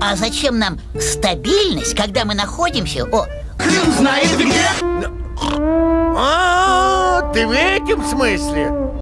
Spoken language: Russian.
А зачем нам стабильность, когда мы находимся... О, Хрен знает где! А, ты в этом смысле?